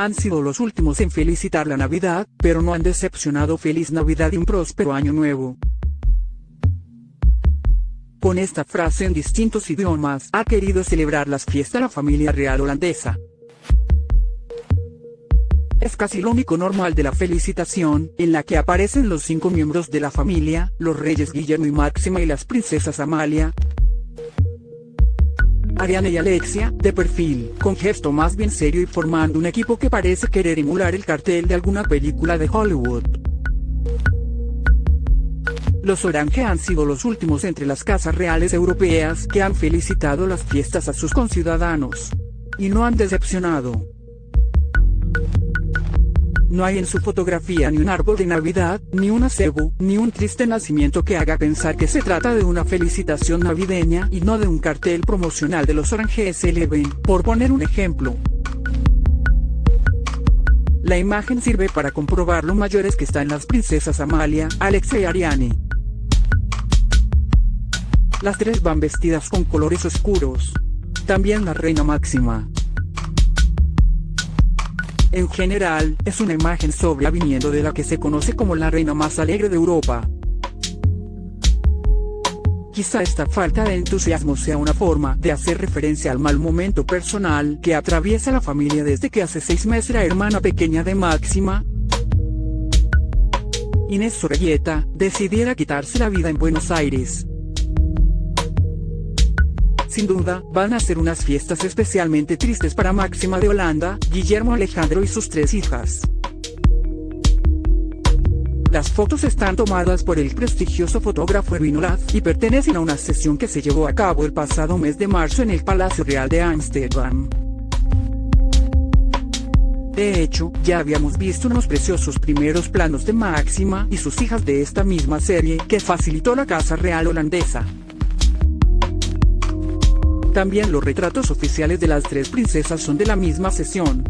han sido los últimos en felicitar la Navidad, pero no han decepcionado Feliz Navidad y un próspero año nuevo. Con esta frase en distintos idiomas ha querido celebrar las fiestas la familia real holandesa. Es casi lo único normal de la felicitación, en la que aparecen los cinco miembros de la familia, los reyes Guillermo y Máxima y las princesas Amalia, Ariane y Alexia, de perfil, con gesto más bien serio y formando un equipo que parece querer emular el cartel de alguna película de Hollywood. Los Orange han sido los últimos entre las casas reales europeas que han felicitado las fiestas a sus conciudadanos. Y no han decepcionado. No hay en su fotografía ni un árbol de Navidad, ni un acebo, ni un triste nacimiento que haga pensar que se trata de una felicitación navideña y no de un cartel promocional de los Orange Eleven, por poner un ejemplo. La imagen sirve para comprobar lo mayores que están las princesas Amalia, Alexa y Ariane. Las tres van vestidas con colores oscuros. También la reina máxima. En general, es una imagen sobria viniendo de la que se conoce como la reina más alegre de Europa. Quizá esta falta de entusiasmo sea una forma de hacer referencia al mal momento personal que atraviesa la familia desde que hace seis meses la hermana pequeña de Máxima, Inés Sorrelleta, decidiera quitarse la vida en Buenos Aires. Sin duda, van a ser unas fiestas especialmente tristes para Máxima de Holanda, Guillermo Alejandro y sus tres hijas. Las fotos están tomadas por el prestigioso fotógrafo Erwin y pertenecen a una sesión que se llevó a cabo el pasado mes de marzo en el Palacio Real de Ámsterdam. De hecho, ya habíamos visto unos preciosos primeros planos de Máxima y sus hijas de esta misma serie que facilitó la Casa Real holandesa. También los retratos oficiales de las tres princesas son de la misma sesión.